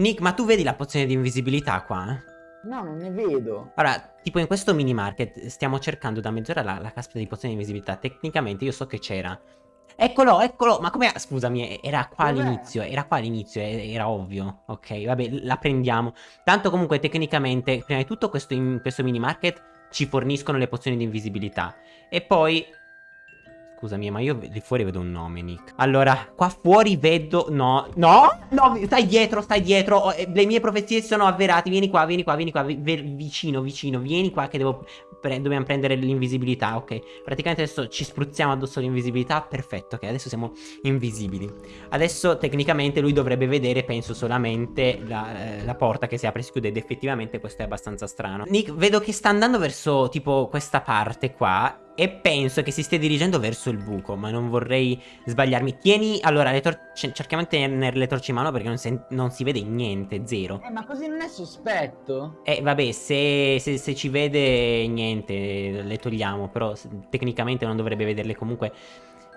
Nick, ma tu vedi la pozione di invisibilità qua? No, non ne vedo. Allora, tipo in questo mini market stiamo cercando da mezz'ora la, la caspita di pozione di invisibilità. Tecnicamente io so che c'era. Eccolo, eccolo, ma come... Scusami, era qua all'inizio, era qua all'inizio, era ovvio. Ok, vabbè, la prendiamo. Tanto comunque tecnicamente, prima di tutto questo, in questo mini market ci forniscono le pozioni di invisibilità. E poi Scusami, ma io di fuori vedo un nome, Nick. Allora, qua fuori vedo... No, no, no, stai dietro, stai dietro. Oh, eh, le mie profezie sono avverate. Vieni qua, vieni qua, vieni qua. Vicino, vicino. Vieni qua che devo... Pre dobbiamo prendere l'invisibilità, ok. Praticamente adesso ci spruzziamo addosso l'invisibilità. Perfetto, ok. Adesso siamo invisibili. Adesso tecnicamente lui dovrebbe vedere, penso, solamente la, eh, la porta che si apre e si chiude. Ed effettivamente questo è abbastanza strano. Nick, vedo che sta andando verso tipo questa parte qua e penso che si stia dirigendo verso il buco, ma non vorrei sbagliarmi. Tieni, allora, le cerchiamo di tenere le torce in mano perché non, non, si vede niente, zero. Eh, ma così non è sospetto? Eh, vabbè, se, se, se ci vede niente, le togliamo, però tecnicamente non dovrebbe vederle comunque.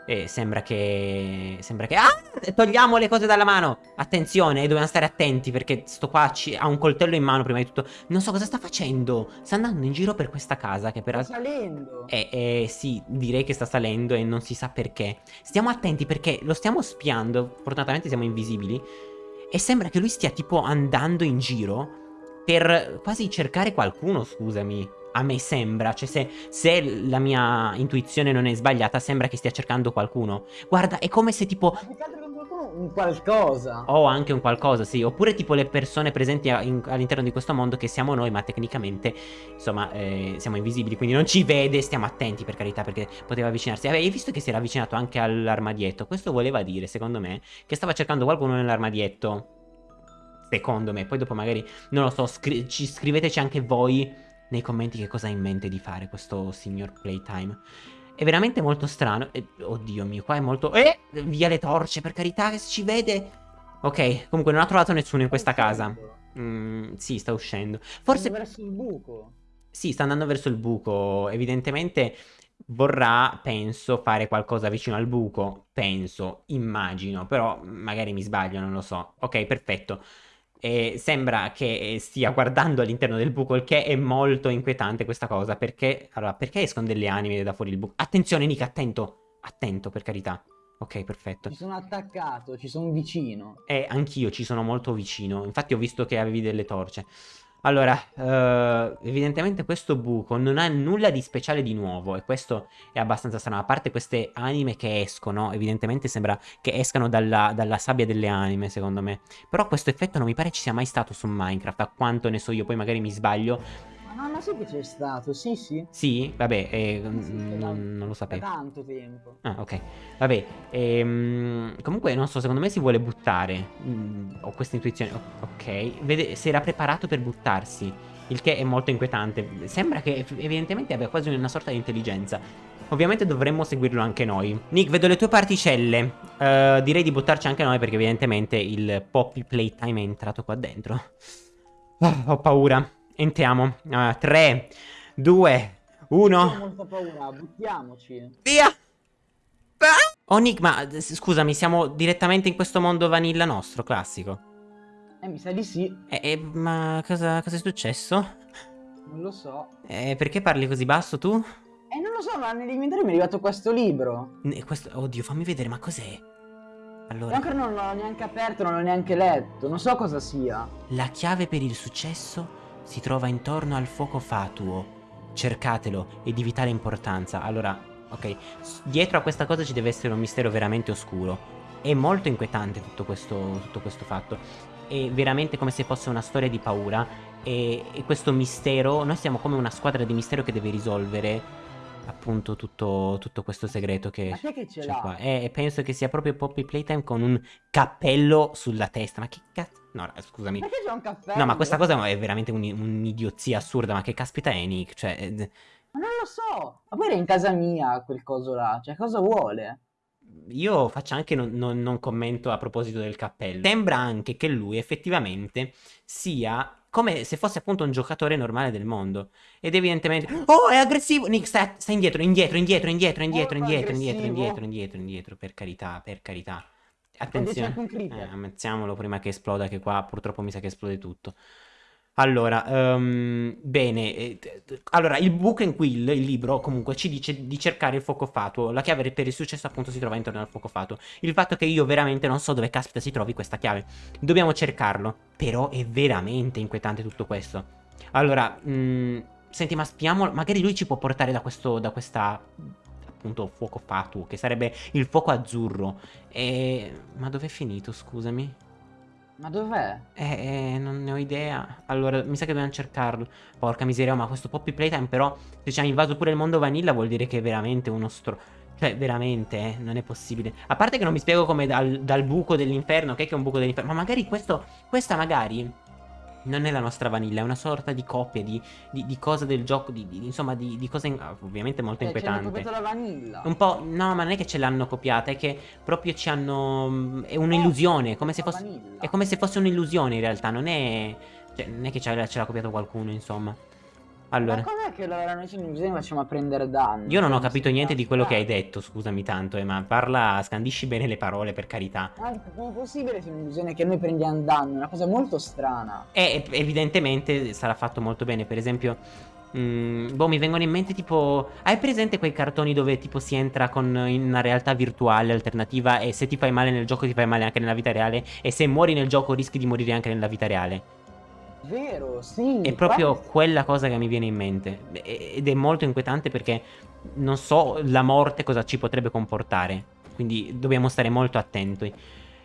E sembra che... Sembra che... Ah! Togliamo le cose dalla mano! Attenzione, dobbiamo stare attenti perché sto qua ha un coltello in mano prima di tutto. Non so cosa sta facendo. Sta andando in giro per questa casa che per... Sta salendo. Eh, eh, sì, direi che sta salendo e non si sa perché. Stiamo attenti perché lo stiamo spiando. Fortunatamente siamo invisibili. E sembra che lui stia tipo andando in giro per quasi cercare qualcuno, scusami a me sembra, cioè se, se, la mia intuizione non è sbagliata, sembra che stia cercando qualcuno. Guarda, è come se tipo... Un qualcosa. O anche un qualcosa, sì. Oppure tipo le persone presenti all'interno di questo mondo che siamo noi, ma tecnicamente, insomma, eh, siamo invisibili, quindi non ci vede, stiamo attenti per carità, perché poteva avvicinarsi. Hai visto che si era avvicinato anche all'armadietto? Questo voleva dire, secondo me, che stava cercando qualcuno nell'armadietto. Secondo me, poi dopo magari, non lo so, scri ci scriveteci anche voi nei commenti che cosa ha in mente di fare questo signor Playtime. È veramente molto strano. E, oddio mio, qua è molto... Eh! Via le torce, per carità, che ci vede. Ok, comunque non ha trovato nessuno in questa casa. Mm, sì, sta uscendo. Forse... Sta verso il buco. Sì, sta andando verso il buco. Evidentemente vorrà, penso, fare qualcosa vicino al buco. Penso, immagino. Però magari mi sbaglio, non lo so. Ok, perfetto e sembra che stia guardando all'interno del buco, il che è molto inquietante questa cosa, perché, allora, perché escono delle anime da fuori il buco? Attenzione Nick, attento, attento per carità. Ok, perfetto. Ci sono attaccato, ci sono vicino. Eh, anch'io ci sono molto vicino, infatti ho visto che avevi delle torce. Allora, uh, evidentemente questo buco non ha nulla di speciale di nuovo e questo è abbastanza strano. A parte queste anime che escono, evidentemente sembra che escano dalla, dalla, sabbia delle anime, secondo me. Però questo effetto non mi pare ci sia mai stato su Minecraft, a quanto ne so io, poi magari mi sbaglio. No, ma sì che c'è stato, sì, sì. Sì? Vabbè, eh, sì, non, non, lo sapevo. Da tanto tempo. Ah, ok. Vabbè, ehm, comunque, non so, secondo me si vuole buttare. Mm, ho questa intuizione. Ok, vede, si era preparato per buttarsi. Il che è molto inquietante. Sembra che evidentemente abbia quasi una sorta di intelligenza. Ovviamente dovremmo seguirlo anche noi. Nick, vedo le tue particelle. Uh, direi di buttarci anche noi perché evidentemente il Poppy Playtime è entrato qua dentro. Oh, ho paura. Entriamo. 3, 2, 1. Ho molta paura, buttiamoci. Via! Oh Nick, ma scusami, siamo direttamente in questo mondo vanilla nostro, classico. Eh, mi sa di sì. Eh, eh ma cosa, cosa, è successo? Non lo so. Eh, perché parli così basso tu? Eh, non lo so, ma nell'inventario mi è arrivato questo libro. Questo, oddio, fammi vedere, ma cos'è? Allora... Ancora non l'ho neanche aperto, non l'ho neanche letto, non so cosa sia. La chiave per il successo si trova intorno al fuoco fatuo. Cercatelo, è di vitale importanza. Allora, ok, dietro a questa cosa ci deve essere un mistero veramente oscuro. È molto inquietante tutto questo, tutto questo fatto. È veramente come se fosse una storia di paura. E, e questo mistero, noi siamo come una squadra di mistero che deve risolvere appunto tutto, tutto, questo segreto che, che c'è qua. E penso che sia proprio Poppy Playtime con un cappello sulla testa. Ma che cazzo? No, scusami. Perché c'è un cappello? No, ma questa cosa è veramente un'idiozia un assurda. Ma che caspita è Nick? Cioè... Eh, ma non lo so. Ma poi era in casa mia quel coso là. Cioè, cosa vuole? Io faccio anche non, non, non commento a proposito del cappello. Sembra anche che lui effettivamente sia come se fosse appunto un giocatore normale del mondo. Ed evidentemente... Oh, è aggressivo! Nick, sta, sta indietro, indietro, indietro, indietro, indietro, indietro, indietro, indietro, indietro, indietro, per carità, per carità. Attenzione. Eh, ammazziamolo prima che esploda, che qua purtroppo mi sa che esplode tutto. Allora, um, bene, eh, allora il Book and Quill, il libro, comunque ci dice di cercare il fuoco fatuo. La chiave per il successo appunto si trova intorno al fuoco fatuo. Il fatto che io veramente non so dove caspita si trovi questa chiave. Dobbiamo cercarlo. Però è veramente inquietante tutto questo. Allora, mm, senti, ma spiamo, magari lui ci può portare da questo, da questa appunto fuoco fatuo, che sarebbe il fuoco azzurro. E... Ma dov'è finito, scusami? Ma dov'è? Eh, eh, non ne ho idea. Allora, mi sa che dobbiamo cercarlo. Porca miseria, ma questo Poppy Playtime però, se ci ha invaso pure il mondo vanilla, vuol dire che è veramente uno stro... Cioè, veramente, eh, non è possibile. A parte che non mi spiego come dal, dal buco dell'inferno, che è, che è un buco dell'inferno, ma magari questo, questa magari non è la nostra vanilla, è una sorta di copia di, di, di cosa del gioco, di, di insomma di, di cosa in, ovviamente molto eh, inquietante. la vanilla. Un po', no, ma non è che ce l'hanno copiata, è che proprio ci hanno, mm, è un'illusione, come se fosse, è come se fosse un'illusione in realtà, non è, cioè, non è che ce l'ha copiato qualcuno, insomma. Allora. Ma com'è che allora noi in bisogna facciamo prendere danno? Io non ho capito niente di quello che hai detto, scusami tanto, eh, ma parla, scandisci bene le parole, per carità. Ma come è possibile se che noi prendiamo danno? È una cosa molto strana. E evidentemente sarà fatto molto bene, per esempio... Mm, boh, mi vengono in mente tipo... Hai presente quei cartoni dove tipo si entra con in una realtà virtuale alternativa e se ti fai male nel gioco ti fai male anche nella vita reale e se muori nel gioco rischi di morire anche nella vita reale? Vero, sì. È proprio qua... quella cosa che mi viene in mente. Ed è molto inquietante perché non so la morte cosa ci potrebbe comportare. Quindi dobbiamo stare molto attenti.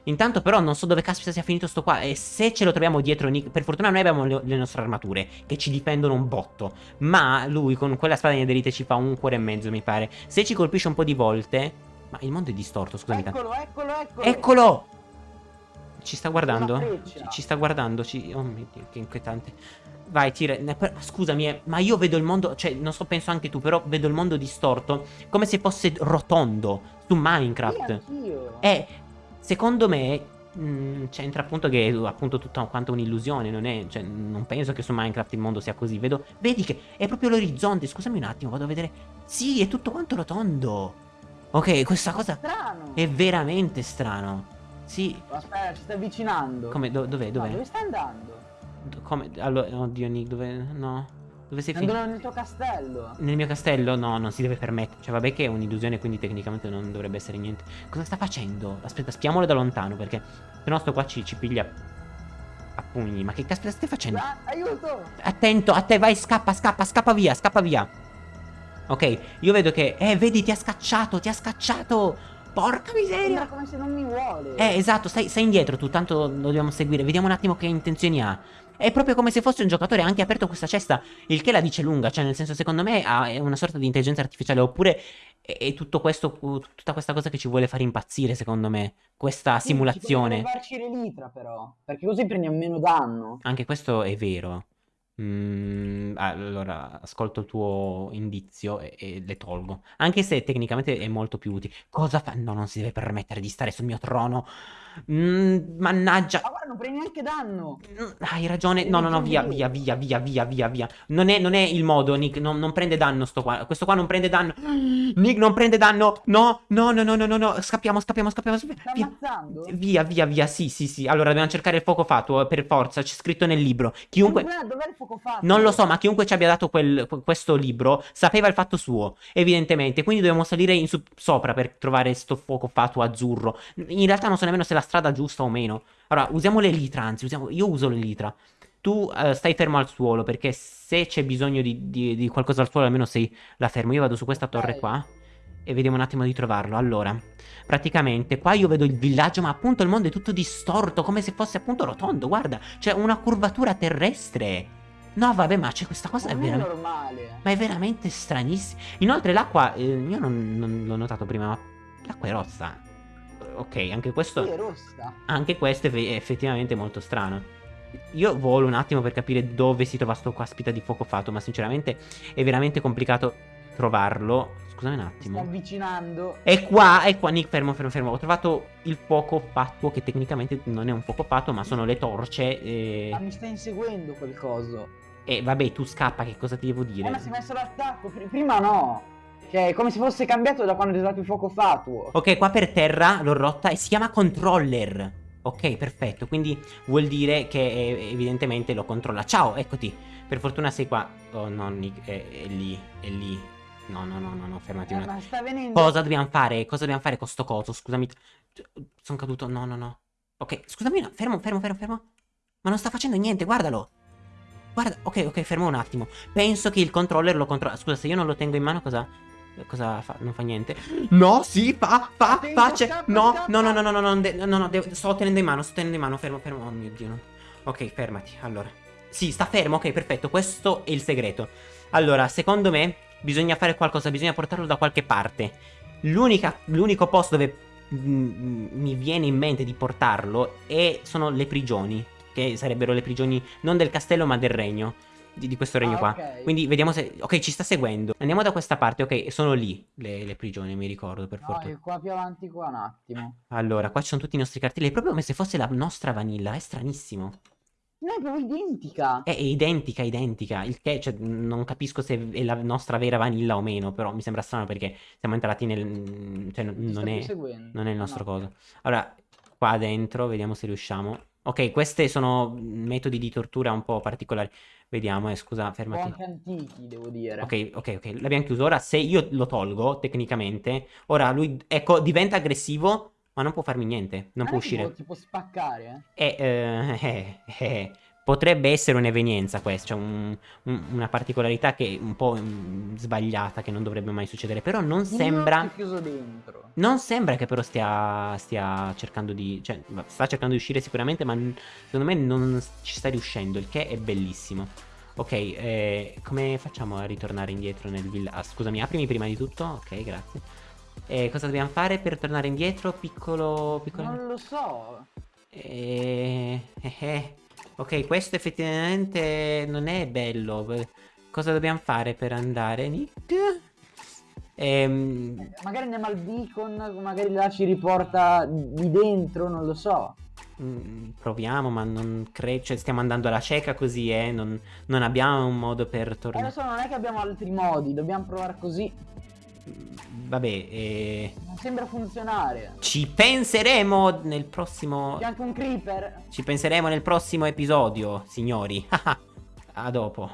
Intanto però non so dove caspita sia finito sto qua E se ce lo troviamo dietro Nick Per fortuna noi abbiamo le, le, nostre armature Che ci difendono un botto Ma lui con quella spada di nederite ci fa un cuore e mezzo mi pare Se ci colpisce un po' di volte Ma il mondo è distorto scusami Eccolo eccolo eccolo Eccolo ci sta guardando? Ci, sta guardando? Ci... Oh mio Dio, che inquietante. Vai, tira. Scusami, eh, ma io vedo il mondo. Cioè, non so, penso anche tu, però vedo il mondo distorto. Come se fosse rotondo. Su Minecraft. Sì, eh, secondo me. Mm, c'entra appunto che è appunto tutta quanto un'illusione. Non è. Cioè, non penso che su Minecraft il mondo sia così. Vedo. Vedi che è proprio l'orizzonte. Scusami un attimo, vado a vedere. Sì, è tutto quanto rotondo. Ok, questa cosa. Strano. È veramente strano. Sì. Aspetta, ci sta avvicinando. Come? Do dov'è? Dov'è? No, dove stai andando? come? Allora, oddio Nick, dove? No. Dove sei finito? nel tuo castello. Nel mio castello? No, non si deve permettere. Cioè, vabbè che è un'illusione, quindi tecnicamente non dovrebbe essere niente. Cosa sta facendo? Aspetta, spiamolo da lontano, perché se no sto qua ci, ci piglia a pugni. Ma che caspita stai facendo? Ah, aiuto! Attento, a te, vai, scappa, scappa, scappa via, scappa via. Ok, io vedo che... Eh, vedi, ti ha scacciato, ti ha scacciato! Porca miseria! Sembra come se non mi vuole. Eh, esatto, stai, stai indietro tu, tanto lo dobbiamo seguire. Vediamo un attimo che intenzioni ha. È proprio come se fosse un giocatore, ha anche aperto questa cesta, il che la dice lunga, cioè nel senso secondo me è una sorta di intelligenza artificiale, oppure è tutto questo, tutta questa cosa che ci vuole fare impazzire secondo me, questa sì, simulazione. Ci farci l'elitra però, perché così prendiamo meno danno. Anche questo è vero. Mm, allora, ascolto il tuo indizio e, e, le tolgo. Anche se tecnicamente è molto più utile. Cosa fa? No, non si deve permettere di stare sul mio trono. Mm, mannaggia. Ma guarda, non prendi neanche danno. Mm, hai ragione. No, no, no, via, via, via, via, via, via, via. Non è, non è il modo, Nick. Non, non, prende danno sto qua. Questo qua non prende danno. Nick non prende danno. No, no, no, no, no, no, no. Scappiamo, scappiamo, scappiamo. Via. Via, via, via. Sì, sì, sì. Allora, dobbiamo cercare il fuoco fatuo, per forza. C'è scritto nel libro. Chiunque... Dov'è il fuoco fatuo? Non lo so, ma chiunque ci abbia dato quel, questo libro sapeva il fatto suo, evidentemente. Quindi dobbiamo salire sopra per trovare sto fuoco fatuo azzurro. In realtà non so nemmeno se è la strada giusta o meno. Allora, usiamo l'elitra, anzi, usiamo... io uso l'elitra. Tu uh, stai fermo al suolo, perché se c'è bisogno di, di, di, qualcosa al suolo, almeno sei la fermo. Io vado su questa torre qua e vediamo un attimo di trovarlo. Allora, praticamente qua io vedo il villaggio, ma appunto il mondo è tutto distorto, come se fosse appunto rotondo. Guarda, c'è una curvatura terrestre. No, vabbè, ma c'è questa cosa non è veramente... normale. Ma è veramente stranissima. Inoltre l'acqua, eh, io non, non l'ho notato prima, ma l'acqua è rossa ok, anche questo... Sì, è rossa. Anche questo è effettivamente molto strano. Io volo un attimo per capire dove si trova sto caspita di fuoco fatto, ma sinceramente è veramente complicato trovarlo. Scusami un attimo. Sto avvicinando. È qua, è qua, Nick, fermo, fermo, fermo. Ho trovato il fuoco fatto, che tecnicamente non è un fuoco fatto, ma sono le torce. E... Ma mi sta inseguendo quel coso. E vabbè, tu scappa, che cosa ti devo dire? Eh, ma si è messo l'attacco, prima no. Cioè, è come se fosse cambiato da quando è stato il fuoco fatuo. Ok, qua per terra l'ho rotta e si chiama controller. Ok, perfetto. Quindi vuol dire che eh, evidentemente lo controlla. Ciao, eccoti. Per fortuna sei qua. Oh no, Nick, è, è lì, è lì. No, no, no, no, no, fermati Eh, un attimo. sta venendo... Cosa dobbiamo fare? Cosa dobbiamo fare con sto coso? Scusami. Sono caduto. No, no, no. Ok, scusami, no. Fermo, fermo, fermo, fermo. Ma non sta facendo niente, guardalo. Guarda, ok, ok, fermo un attimo. Penso che il controller lo controlla. Scusa, se io non lo tengo in mano, cosa. Cosa fa? Non fa niente. No, sì, fa, fa, Attento, fa. c'è- scappa, No, no, no, no, no, no, no, no, no, no, sto tenendo in mano, sto tenendo in mano. Fermo, fermo. Oh mio dio. no. Ok, fermati. Allora. Sì, sta fermo, ok, perfetto. Questo è il segreto. Allora, secondo me, bisogna fare qualcosa, bisogna portarlo da qualche parte. L'unica- L'unico posto dove mm, mi viene in mente di portarlo è, sono le prigioni. Che sarebbero le prigioni non del castello, ma del regno. Di, di questo regno Ah, qua. ok. Quindi vediamo se. Ok, ci sta seguendo. Andiamo da questa parte. Ok, sono lì le, le prigioni, mi ricordo per No, fortuna. qua più avanti qua un attimo. Allora, qua ci sono tutti i nostri cartelli. È proprio come se fosse la nostra vanilla. È stranissimo. No, è proprio identica. È, è identica, identica. Il che, cioè, non capisco se è la nostra vera vanilla o meno. Però mi sembra strano perché siamo entrati nel. Cioè, non è. Non è il Ah, nostro no. coso. Allora, qua dentro, vediamo se riusciamo. Ok, questi sono metodi di tortura un po' particolari. Vediamo, eh, scusa, fermati. anche antichi, devo dire. Ok, ok, ok. L'abbiamo chiuso. Ora, se io lo tolgo, tecnicamente, ora lui, ecco, diventa aggressivo, ma non può farmi niente. Non Ah, può ti può- uscire. Ti può spaccare, eh? E, eh, eh, eh, potrebbe essere un'evenienza questa, cioè un- un- una particolarità che è un po' mm, sbagliata, che non dovrebbe mai succedere. Però non sembra... Non sembra che però stia, stia cercando di... Cioè, sta cercando di uscire sicuramente, ma secondo me non ci sta riuscendo, il che è bellissimo. Ok, eh, come facciamo a ritornare indietro nel villaggio? Ah, scusami, aprimi prima di tutto. Ok, grazie. Eh, cosa dobbiamo fare per tornare indietro? Piccolo... piccolo... Non lo so. Eh, eh, eh. Ok, questo effettivamente non è bello. Cosa dobbiamo fare per andare, Nick? Ehm, Magari andiamo al beacon, magari là ci riporta di dentro, non lo so. mm, proviamo, ma non credo. Cioè, stiamo andando alla cieca così, eh. Non, non abbiamo un modo per Eh, tornare. so, non è che abbiamo altri modi, dobbiamo provare così. Vabbè, eh, Non sembra funzionare. ci penseremo nel prossimo. C'è anche un creeper. Ci penseremo nel prossimo episodio, signori. a dopo.